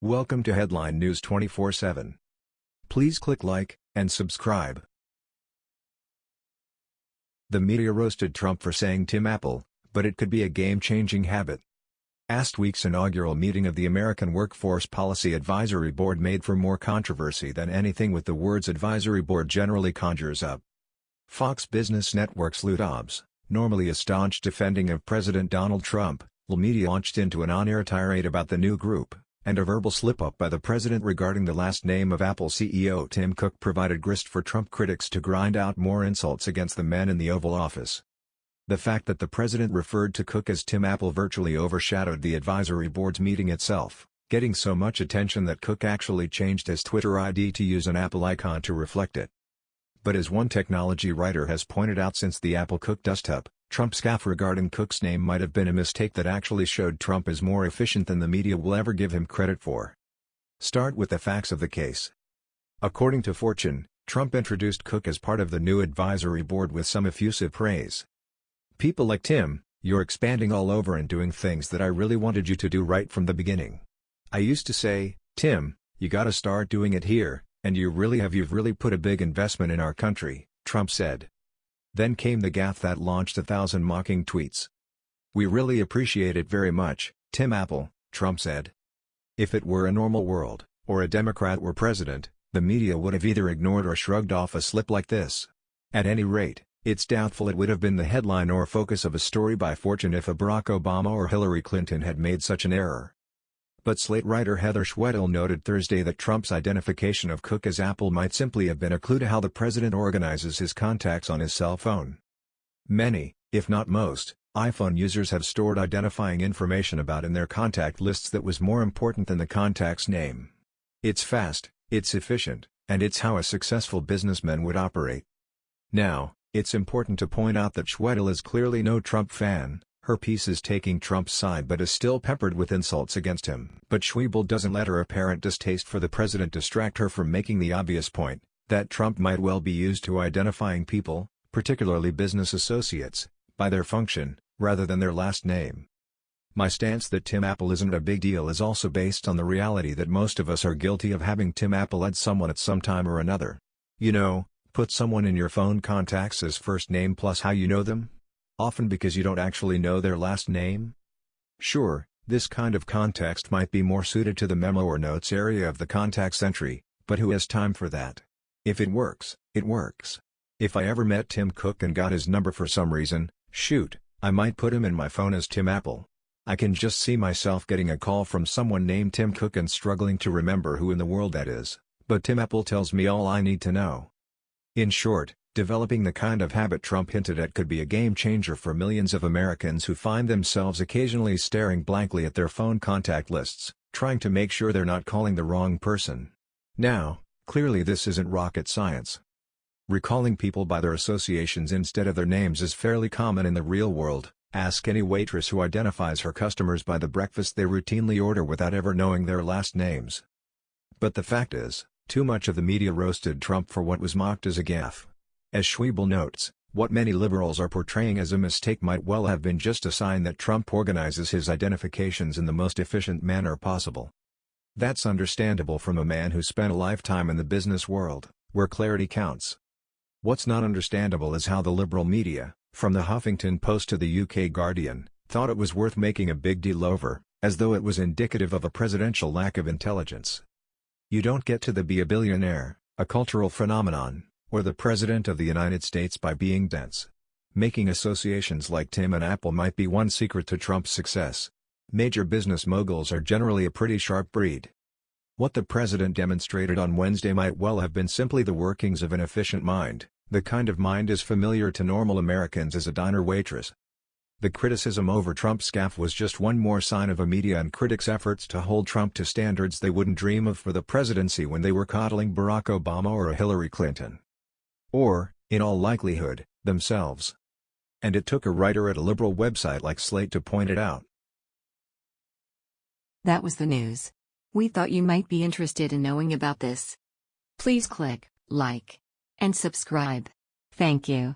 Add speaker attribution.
Speaker 1: Welcome to Headline News 24/7. Please click like and subscribe. The media roasted Trump for saying Tim Apple, but it could be a game-changing habit. Last week's inaugural meeting of the American Workforce Policy Advisory Board made for more controversy than anything with the words advisory board generally conjures up. Fox Business Network's Lou Dobbs, normally a staunch defending of President Donald Trump, the media launched into an on-air tirade about the new group and a verbal slip-up by the president regarding the last name of Apple CEO Tim Cook provided grist for Trump critics to grind out more insults against the man in the Oval Office. The fact that the president referred to Cook as Tim Apple virtually overshadowed the advisory board's meeting itself, getting so much attention that Cook actually changed his Twitter ID to use an Apple icon to reflect it. But as one technology writer has pointed out since the Apple Cook dust-up, Trump's gaffe regarding Cook's name might have been a mistake that actually showed Trump is more efficient than the media will ever give him credit for. Start with the facts of the case. According to Fortune, Trump introduced Cook as part of the new advisory board with some effusive praise. People like Tim, you're expanding all over and doing things that I really wanted you to do right from the beginning. I used to say, Tim, you gotta start doing it here, and you really have you've really put a big investment in our country, Trump said. Then came the gaffe that launched a thousand mocking tweets. We really appreciate it very much, Tim Apple, Trump said. If it were a normal world, or a Democrat were president, the media would have either ignored or shrugged off a slip like this. At any rate, it's doubtful it would have been the headline or focus of a story by Fortune if a Barack Obama or Hillary Clinton had made such an error. But Slate writer Heather Schwedel noted Thursday that Trump's identification of Cook as Apple might simply have been a clue to how the president organizes his contacts on his cell phone. Many, if not most, iPhone users have stored identifying information about in their contact lists that was more important than the contact's name. It's fast, it's efficient, and it's how a successful businessman would operate. Now, it's important to point out that Schwedel is clearly no Trump fan, her piece is taking Trump's side but is still peppered with insults against him. But Schwedel doesn't let her apparent distaste for the president distract her from making the obvious point, that Trump might well be used to identifying people, particularly business associates, by their function, rather than their last name. My stance that Tim Apple isn't a big deal is also based on the reality that most of us are guilty of having Tim Apple add someone at some time or another. You know, put someone in your phone contacts as first name plus how you know them? Often because you don't actually know their last name? Sure, this kind of context might be more suited to the memo or notes area of the contacts entry, but who has time for that? If it works, it works. If I ever met Tim Cook and got his number for some reason, shoot, I might put him in my phone as Tim Apple. I can just see myself getting a call from someone named Tim Cook and struggling to remember who in the world that is, but Tim Apple tells me all I need to know. In short, Developing the kind of habit Trump hinted at could be a game-changer for millions of Americans who find themselves occasionally staring blankly at their phone contact lists, trying to make sure they're not calling the wrong person. Now, clearly this isn't rocket science. Recalling people by their associations instead of their names is fairly common in the real world, ask any waitress who identifies her customers by the breakfast they routinely order without ever knowing their last names. But the fact is, too much of the media roasted Trump for what was mocked as a gaffe. As Schwedel notes, what many liberals are portraying as a mistake might well have been just a sign that Trump organizes his identifications in the most efficient manner possible. That's understandable from a man who spent a lifetime in the business world, where clarity counts. What's not understandable is how the liberal media, from the Huffington Post to the UK Guardian, thought it was worth making a big deal over, as though it was indicative of a presidential lack of intelligence. You don't get to the be a billionaire, a cultural phenomenon, or the President of the United States by being dense. Making associations like Tim and Apple might be one secret to Trump's success. Major business moguls are generally a pretty sharp breed. What the president demonstrated on Wednesday might well have been simply the workings of an efficient mind, the kind of mind as familiar to normal Americans as a diner waitress. The criticism over Trump's gaffe was just one more sign of a media and critics' efforts to hold Trump to standards they wouldn't dream of for the presidency when they were coddling Barack Obama or Hillary Clinton. Or, in all likelihood, themselves. And it took a writer at a liberal website like Slate to point it out.
Speaker 2: That was the news. We thought you might be interested in knowing about this. Please click like and subscribe. Thank you.